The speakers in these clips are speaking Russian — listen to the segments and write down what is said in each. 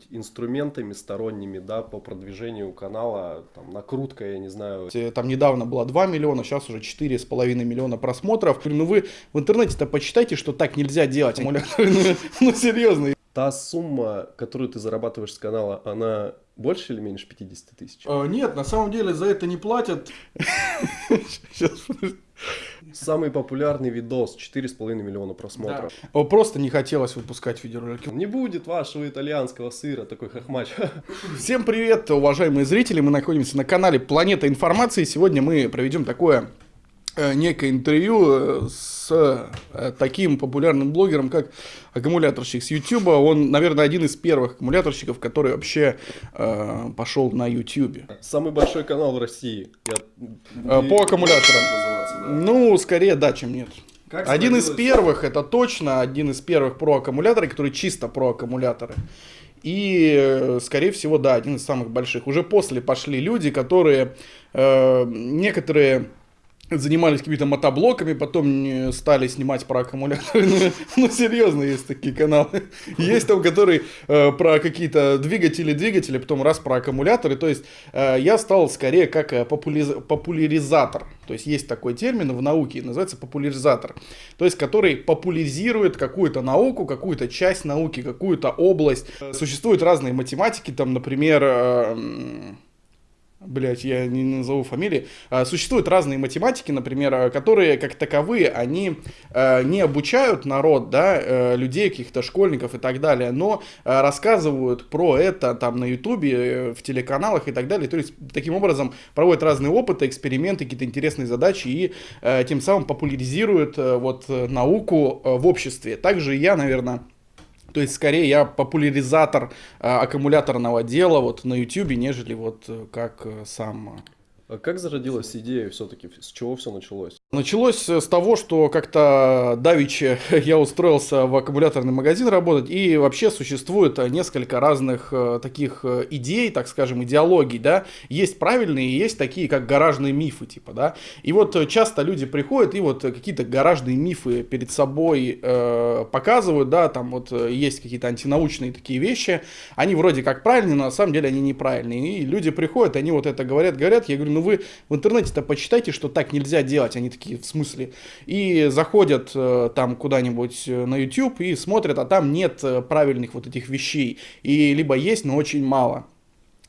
какими-нибудь инструментами сторонними, да, по продвижению канала, там, накрутка, я не знаю. Там недавно было 2 миллиона, сейчас уже 4,5 миллиона просмотров. Ну вы в интернете-то почитайте, что так нельзя делать. Ну серьезно. Та сумма, которую ты зарабатываешь с канала, она больше или меньше 50 тысяч? А, нет, на самом деле за это не платят. Самый популярный видос, 4,5 миллиона просмотров. Да. Просто не хотелось выпускать видеоролики. Не будет вашего итальянского сыра, такой хохмач. Всем привет, уважаемые зрители, мы находимся на канале Планета Информации. Сегодня мы проведем такое некое интервью э, с э, таким популярным блогером, как аккумуляторщик с YouTube. Он, наверное, один из первых аккумуляторщиков, который вообще э, пошел на YouTube. Самый большой канал в России. Я... По аккумуляторам. Да. Ну, скорее да, чем нет. Как один из первых, это точно один из первых про аккумуляторы, которые чисто про аккумуляторы. И, скорее всего, да, один из самых больших. Уже после пошли люди, которые э, некоторые занимались какими-то мотоблоками, потом стали снимать про аккумуляторы. Ну, ну, серьезно, есть такие каналы. Есть там, которые э, про какие-то двигатели, двигатели, потом раз про аккумуляторы. То есть э, я стал скорее как э, популяриз... популяризатор. То есть есть такой термин в науке, называется популяризатор. То есть который популяризирует какую-то науку, какую-то часть науки, какую-то область. Существуют разные математики, там, например... Э, блять, я не назову фамилии, а, существуют разные математики, например, а, которые, как таковые, они а, не обучают народ, да, людей, каких-то школьников и так далее, но рассказывают про это там на ютубе, э, в телеканалах и так далее, то есть таким образом проводят разные опыты, эксперименты, какие-то интересные задачи и тем самым популяризируют э, вот науку в обществе. Также я, наверное, то есть, скорее, я популяризатор э, аккумуляторного дела вот на YouTube, нежели вот э, как э, сам а как зародилась идея все-таки? С чего все началось? Началось с того, что как-то давиче я устроился в аккумуляторный магазин работать, и вообще существует несколько разных э, таких э, идей, так скажем, идеологий, да. Есть правильные, есть такие, как гаражные мифы, типа, да. И вот часто люди приходят и вот какие-то гаражные мифы перед собой э, показывают, да, там вот есть какие-то антинаучные такие вещи, они вроде как правильные, но на самом деле они неправильные. И люди приходят, они вот это говорят, говорят, я говорю, ну вы в интернете-то почитайте, что так нельзя делать. Они такие, в смысле. И заходят э, там куда-нибудь э, на YouTube и смотрят, а там нет э, правильных вот этих вещей. И либо есть, но очень мало.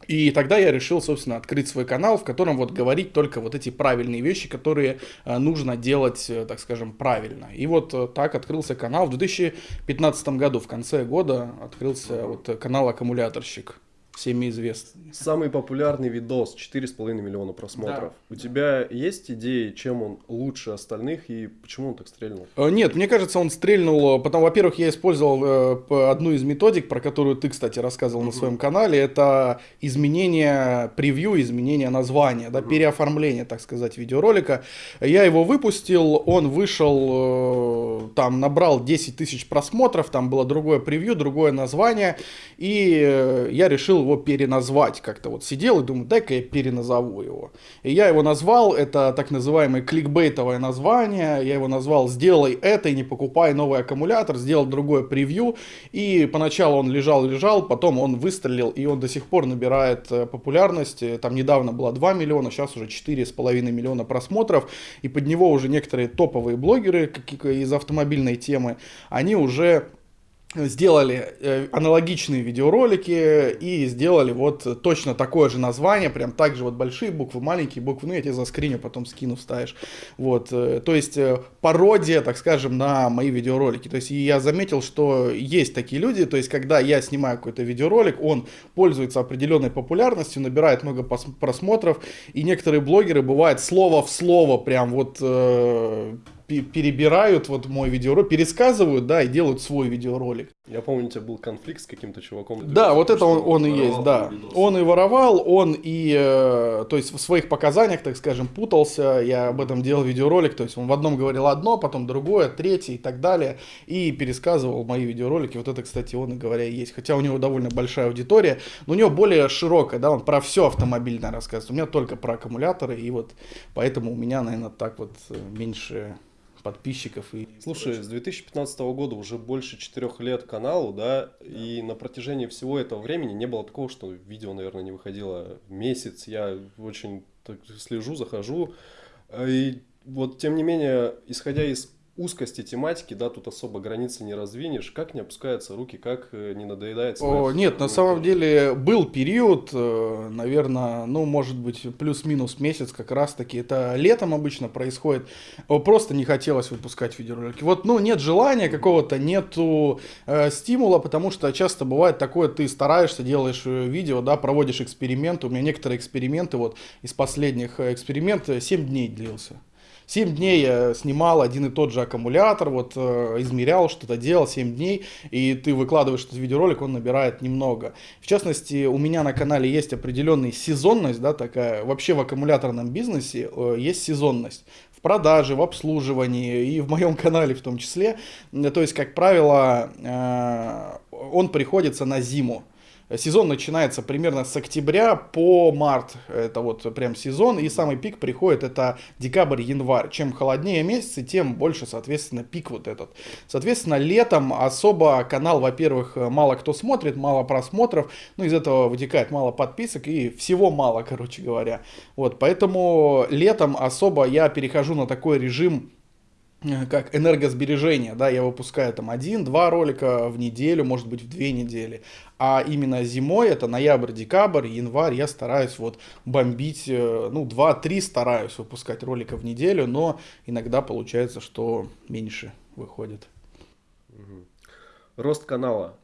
И тогда я решил, собственно, открыть свой канал, в котором вот говорить только вот эти правильные вещи, которые нужно делать, так скажем, правильно. И вот так открылся канал. В 2015 году, в конце года, открылся вот канал «Аккумуляторщик» всеми известный. Самый популярный видос, 4,5 миллиона просмотров. Да. У тебя есть идеи, чем он лучше остальных и почему он так стрельнул? Э, нет, мне кажется, он стрельнул, э, потому, во-первых, я использовал э, одну из методик, про которую ты, кстати, рассказывал на своем канале, это изменение превью, изменение названия, да, угу. переоформление, так сказать, видеоролика. Я его выпустил, он вышел, там, набрал 10 тысяч просмотров, там было другое превью, другое название, и я решил его переназвать как-то. Вот сидел и думаю, дай-ка я переназову его. И я его назвал, это так называемое кликбейтовое название, я его назвал «Сделай это и не покупай новый аккумулятор», сделал другое превью, и поначалу он лежал-лежал, потом он выстрелил, и он до сих пор набирает э, популярность. Там недавно было 2 миллиона, сейчас уже 4,5 миллиона просмотров, и под него уже некоторые топовые блогеры из автомобильной темы, они уже сделали э, аналогичные видеоролики и сделали вот точно такое же название, прям так же вот большие буквы, маленькие буквы, ну я тебе заскриню, потом скину, вставишь. Вот, э, то есть э, пародия, так скажем, на мои видеоролики. То есть я заметил, что есть такие люди, то есть когда я снимаю какой-то видеоролик, он пользуется определенной популярностью, набирает много просмотров, и некоторые блогеры бывает слово в слово прям вот перебирают вот мой видеоролик, пересказывают, да, и делают свой видеоролик. Я помню, у тебя был конфликт с каким-то чуваком. Да, вот это он, он и есть, да. Видос. Он и воровал, он и, э, то есть в своих показаниях, так скажем, путался, я об этом делал видеоролик, то есть он в одном говорил одно, потом другое, третье и так далее, и пересказывал мои видеоролики, вот это, кстати, он и говоря есть, хотя у него довольно большая аудитория, но у него более широкая, да, он про все автомобильное рассказывает, у меня только про аккумуляторы, и вот поэтому у меня, наверное, так вот э, меньше подписчиков. И Слушай, с 2015 года уже больше четырех лет каналу, да, да, и на протяжении всего этого времени не было такого, что видео, наверное, не выходило месяц. Я очень так слежу, захожу. И вот, тем не менее, исходя из узкости тематики, да, тут особо границы не раздвинешь. Как не опускаются руки, как э, не надоедается? О, нет, на самом деле был период, э, наверное, ну, может быть, плюс-минус месяц как раз-таки. Это летом обычно происходит. Просто не хотелось выпускать видеоролики. Вот, ну, нет желания какого-то, нету э, стимула, потому что часто бывает такое, ты стараешься, делаешь э, видео, да, проводишь эксперименты. У меня некоторые эксперименты, вот из последних экспериментов 7 дней длился. 7 дней я снимал один и тот же аккумулятор, вот э, измерял, что-то делал 7 дней, и ты выкладываешь этот видеоролик, он набирает немного. В частности, у меня на канале есть определенная сезонность, да, такая, вообще в аккумуляторном бизнесе э, есть сезонность продаже, в обслуживании и в моем канале в том числе. То есть, как правило, э, он приходится на зиму. Сезон начинается примерно с октября по март. Это вот прям сезон. И самый пик приходит это декабрь-январь. Чем холоднее месяцы, тем больше, соответственно, пик вот этот. Соответственно, летом особо канал, во-первых, мало кто смотрит, мало просмотров. Ну, из этого вытекает мало подписок и всего мало, короче говоря. Вот, поэтому летом особо я перехожу на такой режим как энергосбережение, да, я выпускаю там один-два ролика в неделю, может быть в две недели, а именно зимой, это ноябрь, декабрь, январь, я стараюсь вот бомбить, э, ну, два-три стараюсь выпускать ролика в неделю, но иногда получается, что меньше выходит. Рост канала. Э,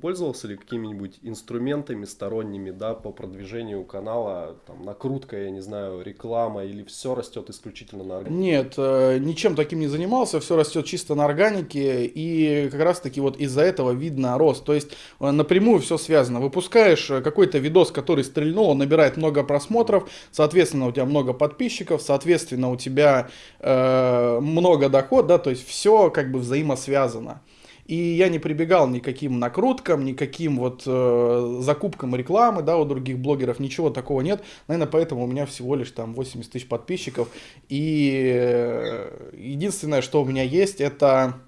пользовался ли какими-нибудь инструментами сторонними, да, по продвижению канала, там, накрутка, я не знаю, реклама, или все растет исключительно на органике? Нет, э, ничем таким не занимался, все растет чисто на органике, и как раз таки вот из-за этого видно рост, то есть э, напрямую все связано. Выпускаешь какой-то видос, который стрельнул, он набирает много просмотров, соответственно, у тебя много подписчиков, соответственно, у тебя э, много доход, да, то есть все как бы взаимосвязано. И я не прибегал никаким накруткам, никаким вот э, закупкам рекламы, да, у других блогеров, ничего такого нет. Наверное, поэтому у меня всего лишь там 80 тысяч подписчиков. И э, единственное, что у меня есть, это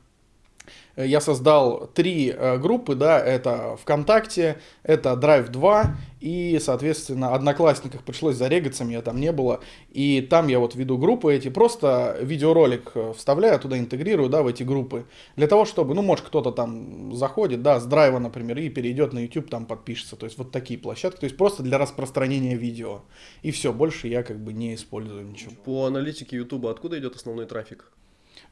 я создал три э, группы, да, это ВКонтакте, это Drive 2 и, соответственно, Одноклассниках пришлось зарегаться, меня там не было, и там я вот веду группы эти, просто видеоролик э, вставляю, туда интегрирую, да, в эти группы, для того, чтобы, ну, может, кто-то там заходит, да, с драйва, например, и перейдет на YouTube, там подпишется, то есть вот такие площадки, то есть просто для распространения видео, и все, больше я как бы не использую ничего. По аналитике YouTube откуда идет основной трафик?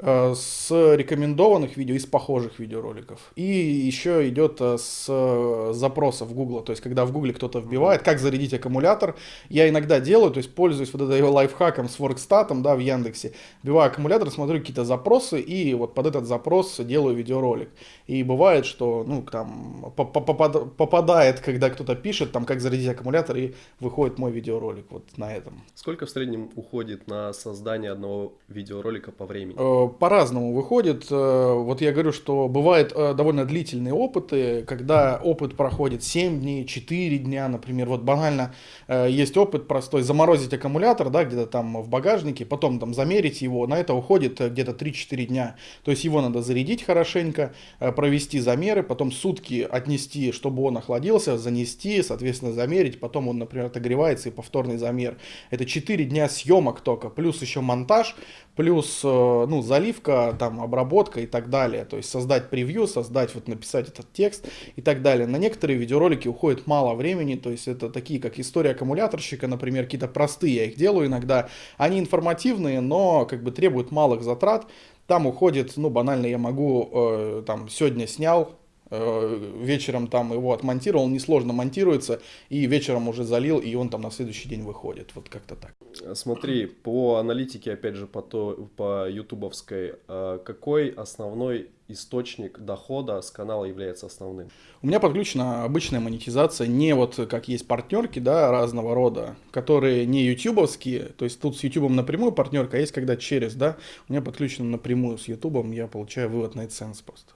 Э, с рекомендованных видео, из похожих видеороликов. И еще идет э, с э, запросов Google, то есть когда в Google кто-то вбивает, как зарядить аккумулятор, я иногда делаю, то есть пользуюсь вот этой лайфхаком с Workstat, да, в Яндексе, вбиваю аккумулятор, смотрю какие-то запросы и вот под этот запрос делаю видеоролик. И бывает, что, ну, там, попадает, когда кто-то пишет, там, как зарядить аккумулятор, и выходит мой видеоролик вот на этом. Сколько в среднем уходит на создание одного видеоролика по времени? По-разному выходит. Э, вот я говорю, что бывают э, довольно длительные опыты, когда опыт проходит 7 дней, 4 дня, например. Вот банально э, есть опыт простой, заморозить аккумулятор, да, где-то там в багажнике, потом там замерить его, на это уходит где-то 3-4 дня. То есть его надо зарядить хорошенько, провести замеры, потом сутки отнести, чтобы он охладился, занести, соответственно, замерить, потом он, например, отогревается и повторный замер. Это 4 дня съемок только, плюс еще монтаж, плюс, ну, заливка, там, обработка и так далее. То есть создать превью, создать, вот написать этот текст и так далее. На некоторые видеоролики уходит мало времени, то есть это такие, как история аккумуляторщика, например, какие-то простые, я их делаю иногда. Они информативные, но как бы требуют малых затрат. Там уходит, ну, банально я могу, э, там, сегодня снял, Э, вечером там его отмонтировал, несложно монтируется, и вечером уже залил, и он там на следующий день выходит. Вот как-то так. Смотри, по аналитике, опять же, по, то, по ютубовской, э, какой основной источник дохода с канала является основным? У меня подключена обычная монетизация, не вот как есть партнерки, да, разного рода, которые не ютубовские, то есть тут с ютубом напрямую партнерка, а есть когда через, да, у меня подключено напрямую с ютубом, я получаю вывод на AdSense просто.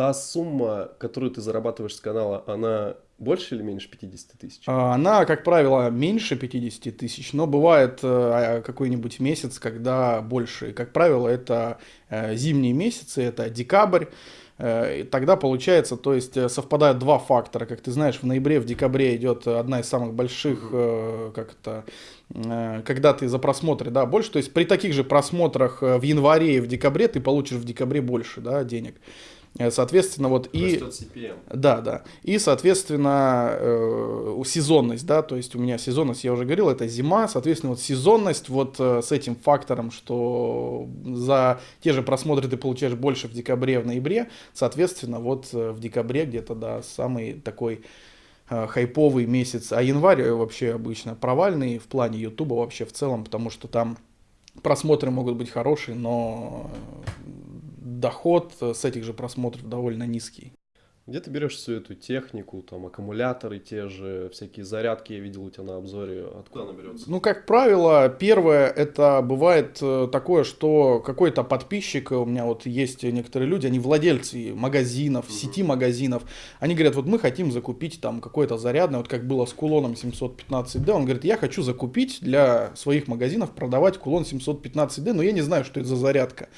Та сумма, которую ты зарабатываешь с канала, она больше или меньше 50 тысяч? А, она, как правило, меньше 50 тысяч, но бывает э, а, какой-нибудь месяц, когда больше. И, как правило, это э, зимние месяцы, это декабрь. Э, тогда получается, то есть совпадают два фактора. Как ты знаешь, в ноябре, в декабре идет одна из самых больших, как это, когда ты за просмотры, да, больше. То есть при таких же просмотрах в январе и в декабре ты получишь в декабре больше, да, денег. Э, соответственно, вот и... Да, да. И, соответственно, э, сезонность, да, то есть у меня сезонность, я уже говорил, это зима, соответственно, вот сезонность вот э, с этим фактором, что за те же просмотры ты получаешь больше в декабре, в ноябре, соответственно, вот э, в декабре где-то, да, самый такой хайповый месяц, а январь вообще обычно провальный в плане ютуба вообще в целом, потому что там просмотры могут быть хорошие, но доход с этих же просмотров довольно низкий. Где ты берешь всю эту технику, там аккумуляторы те же, всякие зарядки я видел у тебя на обзоре, откуда она берется? Ну, как правило, первое, это бывает э, такое, что какой-то подписчик, у меня вот есть некоторые люди, они владельцы магазинов, угу. сети магазинов, они говорят, вот мы хотим закупить там какое-то зарядное, вот как было с кулоном 715D, он говорит, я хочу закупить для своих магазинов, продавать кулон 715D, но я не знаю, что это за зарядка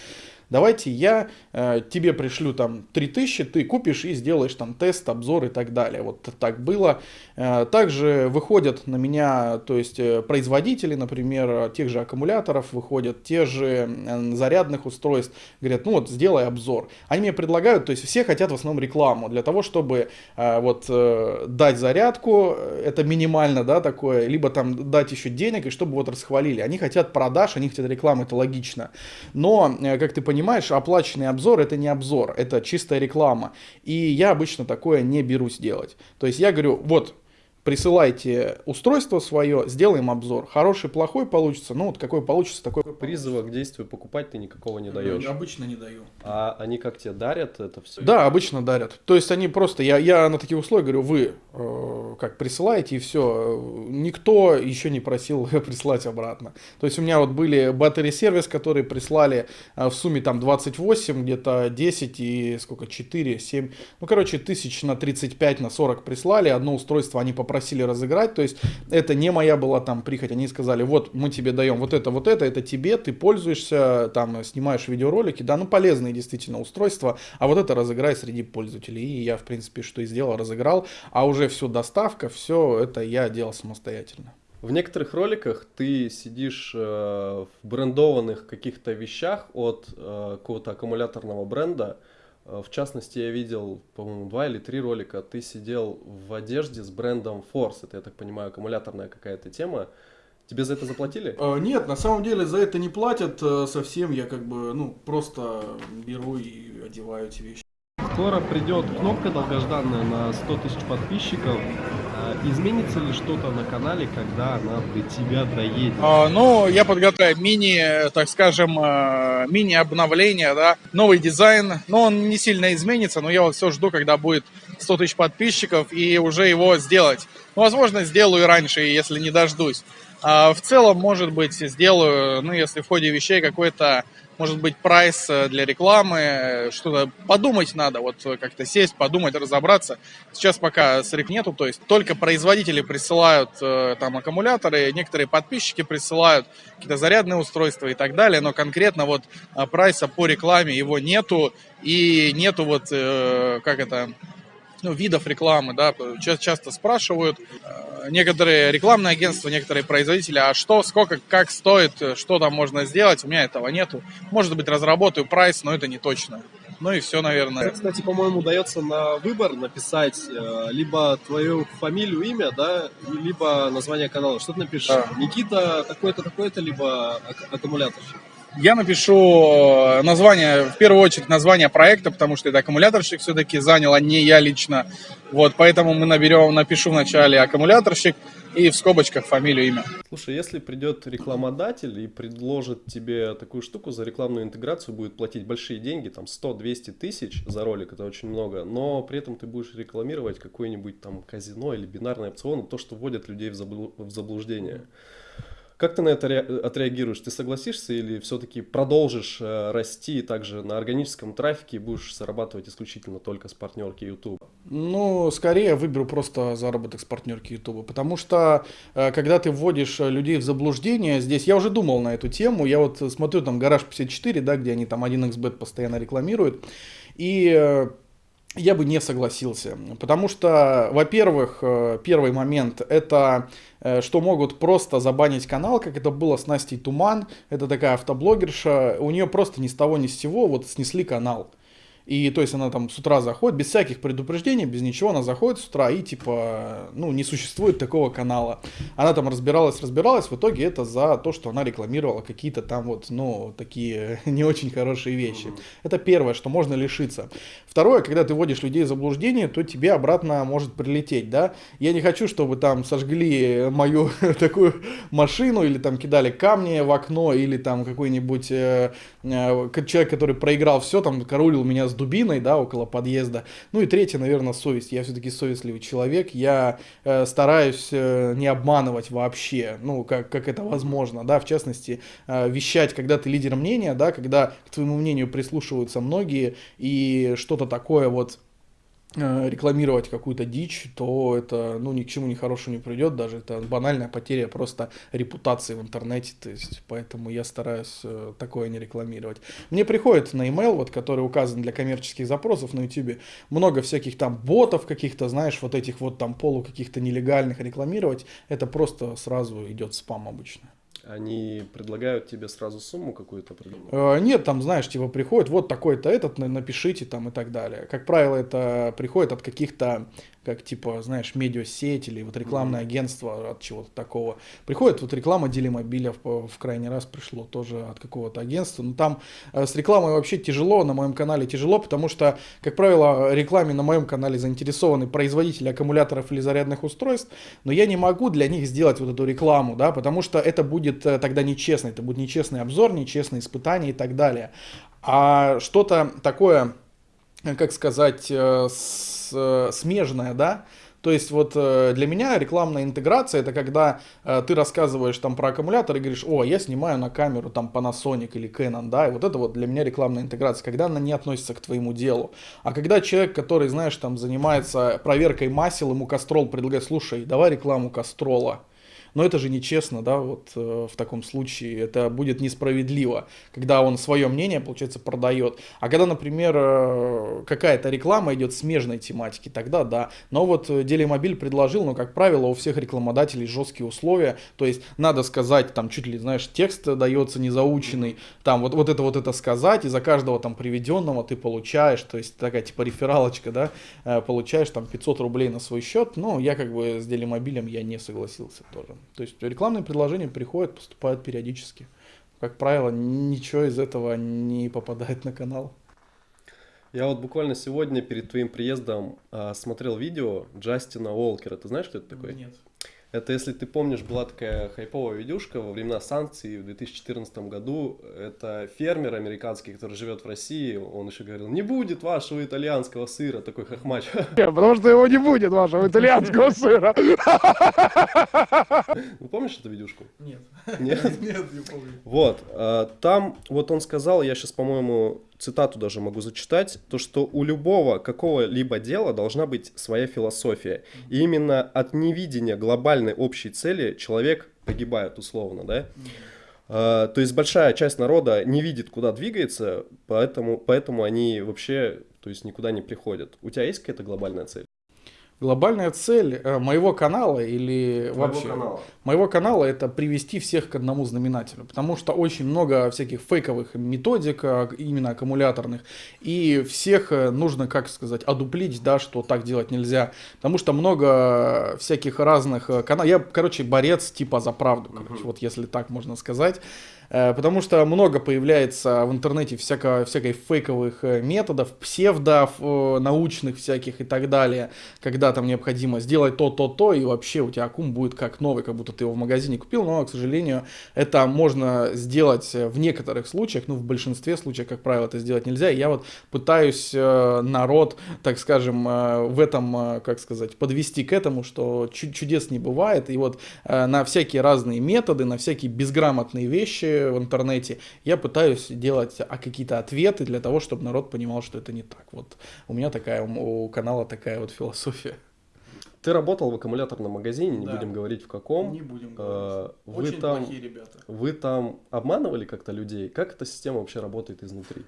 давайте я э, тебе пришлю там 3000, ты купишь и сделаешь там тест, обзор и так далее. Вот так было. Э, также выходят на меня, то есть э, производители, например, тех же аккумуляторов, выходят те же э, зарядных устройств, говорят, ну вот сделай обзор. Они мне предлагают, то есть все хотят в основном рекламу для того, чтобы э, вот э, дать зарядку, это минимально, да, такое, либо там дать еще денег, и чтобы вот расхвалили. Они хотят продаж, они хотят рекламы, это логично. Но, э, как ты понимаешь, понимаешь, оплаченный обзор это не обзор, это чистая реклама. И я обычно такое не берусь делать. То есть я говорю, вот присылайте устройство свое, сделаем обзор. Хороший, плохой получится, ну вот какой получится, такой Призыва к действию покупать ты никакого не даешь. Обычно не даю. А они как тебе дарят это все? Да, обычно дарят. То есть они просто, я, я на таких условиях говорю, вы э, как присылаете и все. Никто еще не просил прислать обратно. То есть у меня вот были батареи сервис, которые прислали э, в сумме там 28, где-то 10 и сколько, 4, 7, ну короче тысяч на 35, на 40 прислали. Одно устройство они попросили попросили разыграть, то есть это не моя была там прихоть, они сказали, вот мы тебе даем вот это, вот это, это тебе, ты пользуешься, там снимаешь видеоролики, да, ну полезные действительно устройства, а вот это разыграй среди пользователей. И я, в принципе, что и сделал, разыграл, а уже всю доставка, все это я делал самостоятельно. В некоторых роликах ты сидишь э, в брендованных каких-то вещах от э, какого-то аккумуляторного бренда, в частности, я видел, по-моему, два или три ролика. Ты сидел в одежде с брендом Force. Это, я так понимаю, аккумуляторная какая-то тема. Тебе за это заплатили? А, нет, на самом деле за это не платят э, совсем. Я как бы, ну, просто беру и одеваю эти вещи. Скоро придет кнопка долгожданная на 100 тысяч подписчиков. А, изменится ли что-то на канале, когда она до тебя доедет? А, ну, я подготовил мини, так скажем, э, мини-обновление, да, новый дизайн. Но он не сильно изменится, но я вот все жду, когда будет 100 тысяч подписчиков и уже его сделать. Ну, возможно, сделаю раньше, если не дождусь. А в целом, может быть, сделаю, ну, если в ходе вещей какой-то может быть, прайс э, для рекламы, что-то подумать надо, вот как-то сесть, подумать, разобраться. Сейчас пока срыв нету, то есть только производители присылают э, там аккумуляторы, некоторые подписчики присылают какие-то зарядные устройства и так далее, но конкретно вот э, прайса по рекламе его нету, и нету вот, как это, ну, видов рекламы, да, часто спрашивают э, некоторые рекламные агентства, некоторые производители, а что, сколько, как стоит, что там можно сделать, у меня этого нету. Может быть, разработаю прайс, но это не точно. Ну и все, наверное. Кстати, по-моему, дается на выбор написать э, либо твою фамилию, имя, да, либо название канала. Что ты напишешь? Да. Никита такой-то, такой-то, либо аккумуляторщик. Я напишу э, название, в первую очередь название проекта, потому что это аккумуляторщик все-таки занял, а не я лично. Вот, поэтому мы наберем, напишу вначале аккумуляторщик и в скобочках фамилию, имя. Слушай, если придет рекламодатель и предложит тебе такую штуку, за рекламную интеграцию будет платить большие деньги, там 100-200 тысяч за ролик, это очень много, но при этом ты будешь рекламировать какой-нибудь там казино или бинарный опцион, то, что вводит людей в, заблуждение. Как ты на это отреагируешь? Ты согласишься или все-таки продолжишь э, расти также на органическом трафике и будешь зарабатывать исключительно только с партнерки YouTube? Ну, скорее выберу просто заработок с партнерки YouTube, потому что э, когда ты вводишь людей в заблуждение, здесь я уже думал на эту тему, я вот смотрю там Гараж 54, да, где они там 1xbet постоянно рекламируют, и э, я бы не согласился. Потому что, во-первых, э, первый момент это э, что могут просто забанить канал, как это было с Настей Туман. Это такая автоблогерша. У нее просто ни с того ни с сего вот снесли канал. И то есть она там с утра заходит, без всяких предупреждений, без ничего, она заходит с утра и типа, ну, не существует такого канала. Она там разбиралась, разбиралась, в итоге это за то, что она рекламировала какие-то там вот, ну, такие не очень хорошие вещи. Mm-hmm. Это первое, что можно лишиться. Второе, когда ты вводишь людей в заблуждение, то тебе обратно может прилететь, да. Я не хочу, чтобы там сожгли мою такую машину или там кидали камни в окно или там какой-нибудь э, э, человек, который проиграл все, там караулил меня с дубиной, да, около подъезда. Ну и третье, наверное, совесть. Я все-таки совестливый человек. Я э, стараюсь э, не обманывать вообще, ну, как, как это возможно, да, в частности, э, вещать, когда ты лидер мнения, да, когда к твоему мнению прислушиваются многие, и что-то такое вот рекламировать какую-то дичь, то это ну, ни к чему не хорошему не придет, даже это банальная потеря просто репутации в интернете, то есть поэтому я стараюсь э, такое не рекламировать. Мне приходит на email, вот, который указан для коммерческих запросов на YouTube, много всяких там ботов каких-то, знаешь, вот этих вот там полу каких-то нелегальных рекламировать, это просто сразу идет спам обычно. Они предлагают тебе сразу сумму какую-то? Э, нет, там, знаешь, типа приходит, вот такой-то этот, напишите там и так далее. Как правило, это приходит от каких-то как типа, знаешь, медиасеть или вот рекламное mm-hmm. агентство от чего-то такого. Приходит вот реклама Делимобиля в, в крайний раз пришло тоже от какого-то агентства. Но там э, с рекламой вообще тяжело, на моем канале тяжело, потому что, как правило, рекламе на моем канале заинтересованы производители аккумуляторов или зарядных устройств, но я не могу для них сделать вот эту рекламу, да, потому что это будет э, тогда нечестно, это будет нечестный обзор, нечестные испытания и так далее. А что-то такое, как сказать, э, э, смежная, да, то есть вот э, для меня рекламная интеграция это когда э, ты рассказываешь там про аккумулятор и говоришь, о, я снимаю на камеру там Panasonic или Canon, да, и вот это вот для меня рекламная интеграция, когда она не относится к твоему делу. А когда человек, который, знаешь, там занимается проверкой масел, ему Кастрол предлагает, слушай, давай рекламу Кастрола, но это же нечестно, да, вот э, в таком случае это будет несправедливо, когда он свое мнение, получается, продает. А когда, например, э, какая-то реклама идет смежной тематики, тогда да. Но вот э, Делимобиль предложил, но, как правило, у всех рекламодателей жесткие условия, то есть надо сказать, там чуть ли, знаешь, текст дается незаученный, там вот, вот это вот это сказать, и за каждого там приведенного ты получаешь, то есть такая типа рефералочка, да, получаешь там 500 рублей на свой счет, но я как бы с Делимобилем я не согласился тоже. То есть рекламные предложения приходят, поступают периодически. Как правило, ничего из этого не попадает на канал. Я вот буквально сегодня перед твоим приездом э, смотрел видео Джастина Уолкера. Ты знаешь, что это такое? Нет. Это, если ты помнишь, была такая хайповая видюшка во времена санкций в 2014 году. Это фермер американский, который живет в России. Он еще говорил, не будет вашего итальянского сыра, такой хохмач. Потому что его не будет, вашего итальянского сыра. Вы помнишь эту видюшку? Нет. Нет? Нет, не помню. Вот. А, там вот он сказал, я сейчас, по-моему, цитату даже могу зачитать, то, что у любого какого-либо дела должна быть своя философия. И именно от невидения глобальной общей цели человек погибает условно, да? Uh, то есть большая часть народа не видит, куда двигается, поэтому, поэтому они вообще то есть никуда не приходят. У тебя есть какая-то глобальная цель? Глобальная цель э, моего канала или моего вообще канала. моего канала это привести всех к одному знаменателю, потому что очень много всяких фейковых методик, именно аккумуляторных, и всех э, нужно, как сказать, одуплить, да, что так делать нельзя, потому что много всяких разных э, каналов. Я, короче, борец типа за правду, короче, вот если так можно сказать. Э, потому что много появляется в интернете всяко, всякой фейковых э, методов, псевдов, э, научных всяких и так далее, когда там необходимо сделать то, то, то, и вообще у тебя аккум будет как новый, как будто ты его в магазине купил, но, к сожалению, это можно сделать в некоторых случаях, ну, в большинстве случаев, как правило, это сделать нельзя, и я вот пытаюсь народ, так скажем, в этом, как сказать, подвести к этому, что чудес не бывает, и вот на всякие разные методы, на всякие безграмотные вещи в интернете, я пытаюсь делать а, какие-то ответы для того, чтобы народ понимал, что это не так. Вот у меня такая, у канала такая вот философия. Ты работал в аккумуляторном магазине, не да. будем говорить в каком. Не будем говорить. Вы Очень там, плохие ребята. Вы там обманывали как-то людей? Как эта система вообще работает изнутри?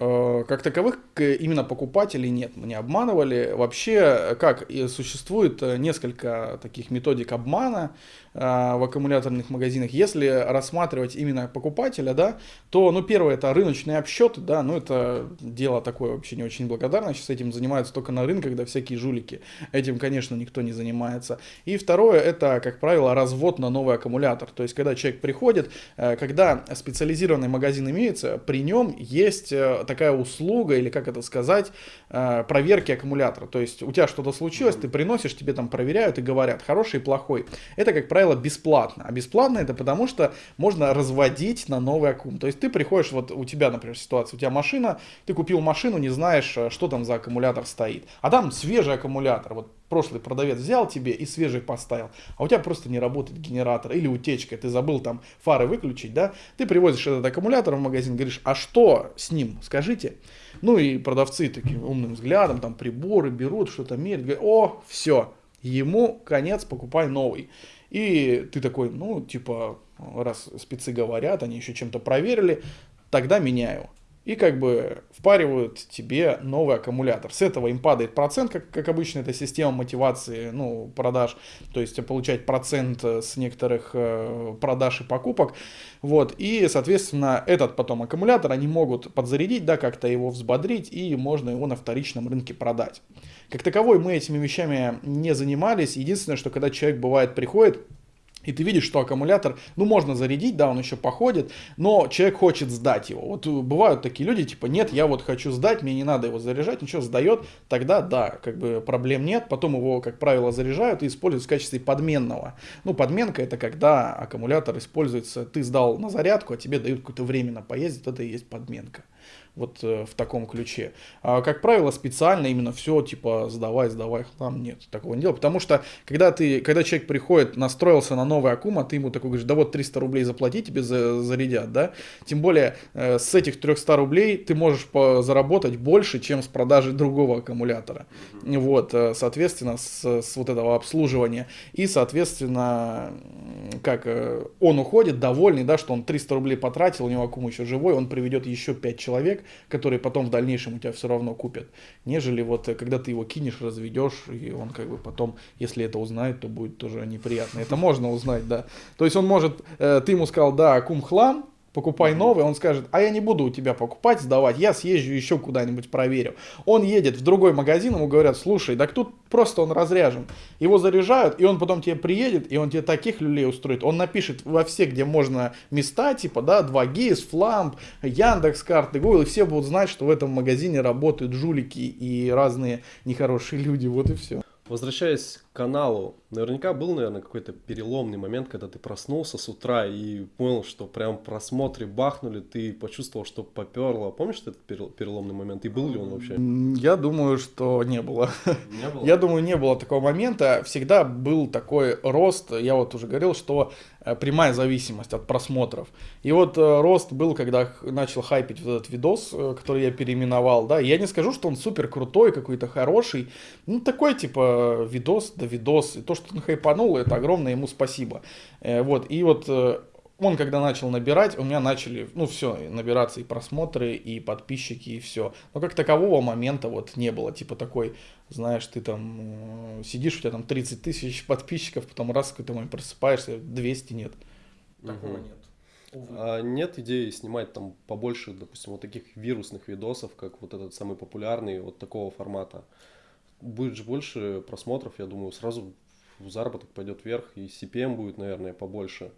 Э, как таковых именно покупателей нет, мы не обманывали. Вообще, как существует э, несколько таких методик обмана э, в аккумуляторных магазинах. Если рассматривать именно покупателя, да, то, ну, первое, это рыночные обсчеты, да, ну, это дело такое вообще не очень благодарное. Сейчас этим занимаются только на рынках, когда всякие жулики. Этим, конечно, никто не занимается. И второе, это, как правило, развод на новый аккумулятор. То есть, когда человек приходит, когда специализированный магазин имеется, при нем есть такая услуга, или как это сказать, э, проверки аккумулятора. То есть у тебя что-то случилось, ты приносишь, тебе там проверяют и говорят, хороший и плохой. Это, как правило, бесплатно. А бесплатно это потому, что можно разводить на новый аккум. То есть ты приходишь, вот у тебя, например, ситуация, у тебя машина, ты купил машину, не знаешь, э, что там за аккумулятор стоит. А там свежий аккумулятор. Вот прошлый продавец взял тебе и свежий поставил, а у тебя просто не работает генератор или утечка, ты забыл там фары выключить, да, ты привозишь этот аккумулятор в магазин, говоришь, а что с ним, скажите. Ну и продавцы таким умным взглядом, там приборы берут, что-то меряют, говорят, о, все, ему конец, покупай новый. И ты такой, ну, типа, раз спецы говорят, они еще чем-то проверили, тогда меняю и как бы впаривают тебе новый аккумулятор. С этого им падает процент, как, как обычно, это система мотивации, ну, продаж, то есть получать процент с некоторых э, продаж и покупок, вот, и, соответственно, этот потом аккумулятор они могут подзарядить, да, как-то его взбодрить, и можно его на вторичном рынке продать. Как таковой мы этими вещами не занимались, единственное, что когда человек бывает приходит, и ты видишь, что аккумулятор, ну, можно зарядить, да, он еще походит, но человек хочет сдать его. Вот бывают такие люди, типа, нет, я вот хочу сдать, мне не надо его заряжать, ничего, сдает, тогда, да, как бы проблем нет, потом его, как правило, заряжают и используют в качестве подменного. Ну, подменка это когда аккумулятор используется, ты сдал на зарядку, а тебе дают какое-то время на поездить, это и есть подменка вот э, в таком ключе. А, как правило, специально именно все типа сдавай, сдавай хлам, нет, такого не делать. Потому что когда, ты, когда человек приходит, настроился на новый аккум, а ты ему такой говоришь, да вот 300 рублей заплати, тебе за, зарядят, да. Тем более э, с этих 300 рублей ты можешь заработать больше, чем с продажи другого аккумулятора. Вот, э, соответственно, с, с вот этого обслуживания. И, соответственно, как э, он уходит довольный, да, что он 300 рублей потратил, у него аккум еще живой, он приведет еще 5 человек, которые потом в дальнейшем у тебя все равно купят, нежели вот э, когда ты его кинешь, разведешь, и он как бы потом, если это узнает, то будет тоже неприятно. Это можно узнать, да. То есть он может, э, ты ему сказал, да, кум хлам, покупай новый, он скажет, а я не буду у тебя покупать, сдавать, я съезжу еще куда-нибудь проверю. Он едет в другой магазин, ему говорят, слушай, так тут просто он разряжен. Его заряжают, и он потом тебе приедет, и он тебе таких люлей устроит. Он напишет во все, где можно места, типа, да, 2GIS, Flamp, Яндекс карты, Google, и все будут знать, что в этом магазине работают жулики и разные нехорошие люди, вот и все. Возвращаясь каналу, наверняка был, наверное, какой-то переломный момент, когда ты проснулся с утра и понял, что прям просмотры бахнули, ты почувствовал, что поперло. Помнишь этот переломный момент? И был ли он вообще? Я думаю, что не было. Не было? Я думаю, не было такого момента. Всегда был такой рост, я вот уже говорил, что э, прямая зависимость от просмотров. И вот э, рост был, когда начал хайпить вот этот видос, э, который я переименовал, да. Я не скажу, что он супер крутой, какой-то хороший. Ну, такой, типа, видос, да видос. И то, что он хайпанул, это огромное ему спасибо. Вот, и вот он когда начал набирать, у меня начали, ну все, набираться и просмотры, и подписчики, и все. Но как такового момента вот не было, типа такой, знаешь, ты там сидишь, у тебя там 30 тысяч подписчиков, потом раз какой-то момент просыпаешься, 200 нет. Такого угу. нет. А нет идеи снимать там побольше, допустим, вот таких вирусных видосов, как вот этот самый популярный, вот такого формата. Будет же больше просмотров, я думаю, сразу заработок пойдет вверх, и CPM будет, наверное, побольше.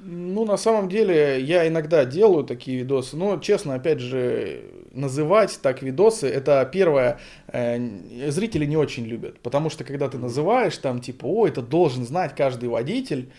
Ну, на самом деле, я иногда делаю такие видосы, но, честно, опять же, называть так видосы, это первое, э, зрители не очень любят, потому что, когда ты называешь там, типа, о, это должен знать каждый водитель,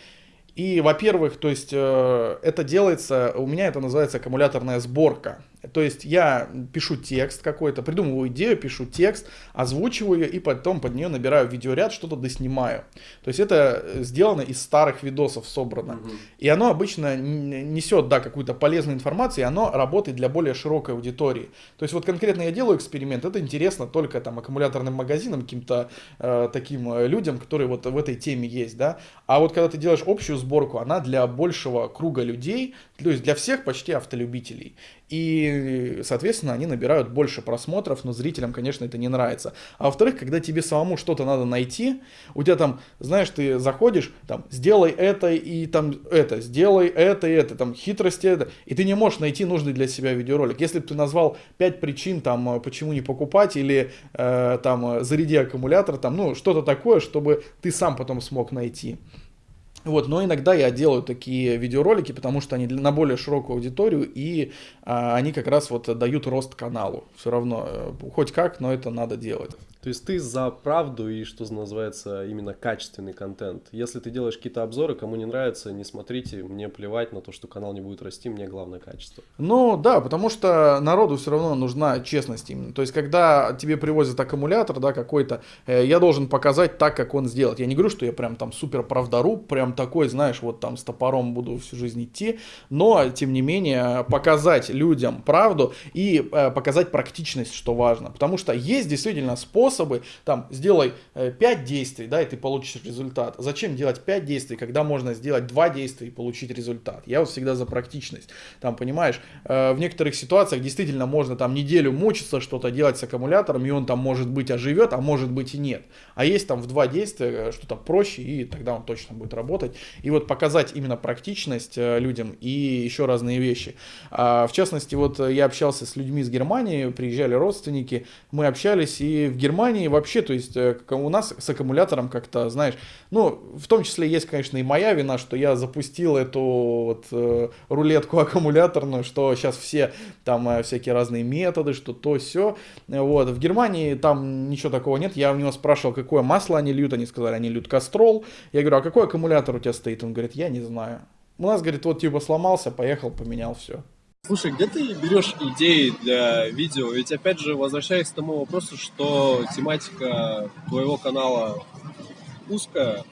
и, во-первых, то есть э, это делается, у меня это называется аккумуляторная сборка. То есть я пишу текст какой-то, придумываю идею, пишу текст, озвучиваю ее и потом под нее набираю видеоряд, что-то доснимаю. То есть это сделано из старых видосов собрано. Угу. И оно обычно несет, да, какую-то полезную информацию, и оно работает для более широкой аудитории. То есть вот конкретно я делаю эксперимент, это интересно только там аккумуляторным магазинам, каким-то э, таким э, людям, которые вот в этой теме есть, да. А вот когда ты делаешь общую сборку, она для большего круга людей, то есть для всех почти автолюбителей. И, соответственно, они набирают больше просмотров, но зрителям, конечно, это не нравится. А во-вторых, когда тебе самому что-то надо найти, у тебя там, знаешь, ты заходишь, там, сделай это и там это, сделай это и это, там, хитрости это, и ты не можешь найти нужный для себя видеоролик. Если бы ты назвал 5 причин, там, почему не покупать, или э, там, заряди аккумулятор, там, ну, что-то такое, чтобы ты сам потом смог найти. Вот, но иногда я делаю такие видеоролики, потому что они на более широкую аудиторию, и а, они как раз вот дают рост каналу. Все равно, э, хоть как, но это надо делать. То есть ты за правду и, что называется, именно качественный контент. Если ты делаешь какие-то обзоры, кому не нравится, не смотрите, мне плевать на то, что канал не будет расти, мне главное качество. Ну да, потому что народу все равно нужна честность именно. То есть когда тебе привозят аккумулятор, да, какой-то, э, я должен показать так, как он сделать. Я не говорю, что я прям там супер правдоруб, прям такой, знаешь, вот там с топором буду всю жизнь идти, но тем не менее показать людям правду и э, показать практичность, что важно. Потому что есть действительно способ способы, там, сделай 5 э, действий, да, и ты получишь результат. Зачем делать 5 действий, когда можно сделать 2 действия и получить результат? Я вот всегда за практичность. Там, понимаешь, э, в некоторых ситуациях действительно можно там неделю мучиться, что-то делать с аккумулятором, и он там, может быть, оживет, а может быть и нет. А есть там в 2 действия э, что-то проще, и тогда он точно будет работать. И вот показать именно практичность людям и еще разные вещи. А, в частности, вот я общался с людьми из Германии, приезжали родственники, мы общались, и в Германии Германии вообще, то есть э, у нас с аккумулятором как-то, знаешь, ну, в том числе есть, конечно, и моя вина, что я запустил эту вот э, рулетку аккумуляторную, что сейчас все там э, всякие разные методы, что то, все. Вот, в Германии там ничего такого нет. Я у него спрашивал, какое масло они льют, они сказали, они льют кастрол. Я говорю, а какой аккумулятор у тебя стоит? Он говорит, я не знаю. У нас, говорит, вот типа сломался, поехал, поменял все. Слушай, где ты берешь идеи для видео? Ведь опять же, возвращаясь к тому вопросу, что тематика твоего канала узкая,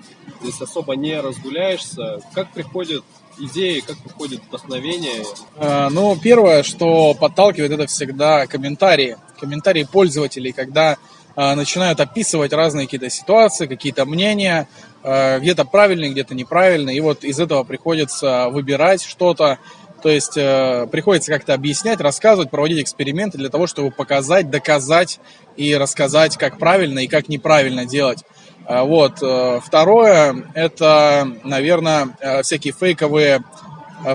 здесь особо не разгуляешься. Как приходят идеи, как приходит вдохновение? А, ну, первое, что подталкивает, это всегда комментарии. Комментарии пользователей, когда а, начинают описывать разные какие-то ситуации, какие-то мнения, а, где-то правильные, где-то неправильные. И вот из этого приходится выбирать что-то, то есть э, приходится как-то объяснять, рассказывать, проводить эксперименты для того, чтобы показать, доказать и рассказать, как правильно и как неправильно делать. Э, вот. Э, второе, это, наверное, э, всякие фейковые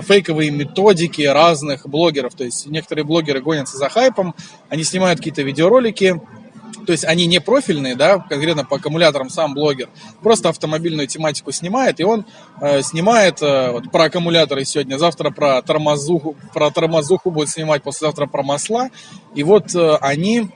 фейковые методики разных блогеров. То есть некоторые блогеры гонятся за хайпом, они снимают какие-то видеоролики, то есть они не профильные, да, конкретно по аккумуляторам сам блогер, просто автомобильную тематику снимает, и он э, снимает э, вот, про аккумуляторы сегодня, завтра про тормозуху, про тормозуху будет снимать, послезавтра про масла, и вот э, они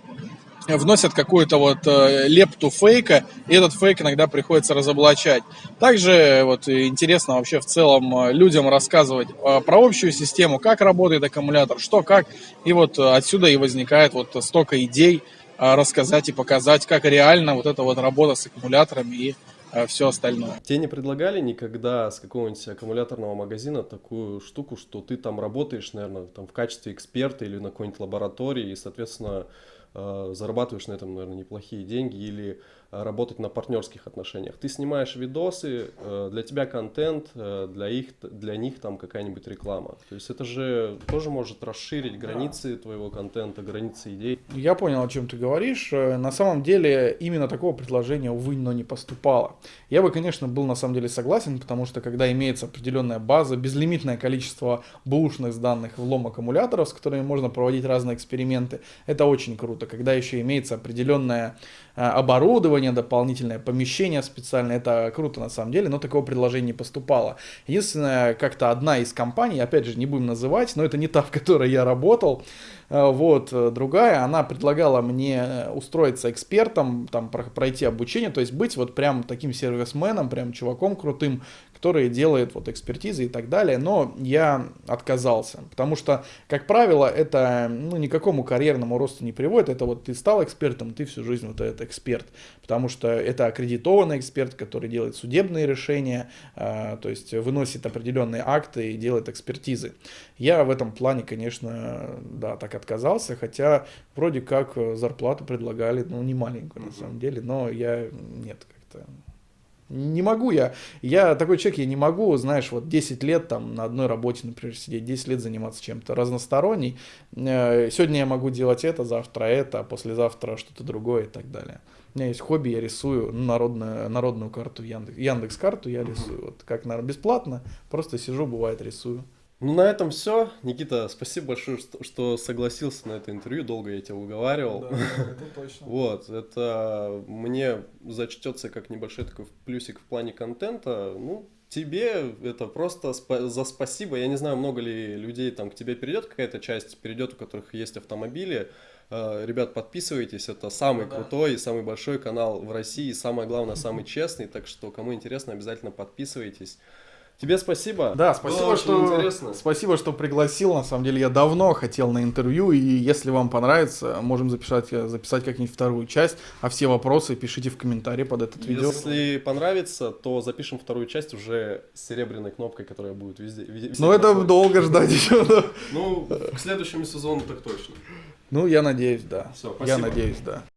вносят какую-то вот э, лепту фейка, и этот фейк иногда приходится разоблачать. Также вот интересно вообще в целом э, людям рассказывать э, про общую систему, как работает аккумулятор, что как, и вот отсюда и возникает вот столько идей, рассказать и показать, как реально вот эта вот работа с аккумуляторами и а, все остальное. Тебе не предлагали никогда с какого-нибудь аккумуляторного магазина такую штуку, что ты там работаешь, наверное, там в качестве эксперта или на какой-нибудь лаборатории, и, соответственно, а, зарабатываешь на этом, наверное, неплохие деньги, или работать на партнерских отношениях. Ты снимаешь видосы, э, для тебя контент, э, для, их, для них там какая-нибудь реклама. То есть это же тоже может расширить границы твоего контента, границы идей. Я понял, о чем ты говоришь. Э, на самом деле именно такого предложения, увы, но не поступало. Я бы, конечно, был на самом деле согласен, потому что когда имеется определенная база, безлимитное количество бушных данных влом аккумуляторов, с которыми можно проводить разные эксперименты, это очень круто. Когда еще имеется определенное оборудование, оборудование дополнительное, помещение специальное, это круто на самом деле, но такого предложения не поступало. Единственное, как-то одна из компаний, опять же, не будем называть, но это не та, в которой я работал, вот, э, другая, она предлагала мне устроиться экспертом, там, пройти обучение, то есть быть вот прям таким сервисменом, прям чуваком крутым, который делает вот экспертизы и так далее, но я отказался, потому что, как правило, это ну, никакому карьерному росту не приводит, это вот ты стал экспертом, ты всю жизнь вот этот эксперт, потому что это аккредитованный эксперт, который делает судебные решения, э, то есть выносит определенные акты и делает экспертизы. Я в этом плане, конечно, да, так отказался, хотя вроде как зарплату предлагали, ну, не маленькую на самом деле, но я нет, как-то не могу я. Я такой человек, я не могу, знаешь, вот 10 лет там на одной работе, например, сидеть, 10 лет заниматься чем-то разносторонней. Э, сегодня я могу делать это, завтра это, а послезавтра что-то другое и так далее. У меня есть хобби, я рисую народную, народную карту Яндекс, Яндекс карту я рисую. Вот как, наверное, бесплатно, просто сижу, бывает, рисую. Ну, на этом все. Никита, спасибо большое, что, что согласился на это интервью. Долго я тебя уговаривал. Да, это точно. Вот, это мне зачтется как небольшой такой плюсик в плане контента. Ну, тебе это просто спа- за спасибо. Я не знаю, много ли людей там к тебе перейдет какая-то часть, перейдет, у которых есть автомобили. Uh, ребят, подписывайтесь, это самый да. крутой и самый большой канал в России, самое главное, самый честный, так что кому интересно, обязательно подписывайтесь. Тебе спасибо. Да, спасибо, Было что интересно. спасибо, что пригласил. На самом деле я давно хотел на интервью, и если вам понравится, можем записать, записать как-нибудь вторую часть. А все вопросы пишите в комментарии под этот видео. Если понравится, то запишем вторую часть уже с серебряной кнопкой, которая будет везде. везде ну это долго ждать еще. Ну к следующему сезону так точно. Ну я надеюсь, да. Все, спасибо. Я надеюсь, да.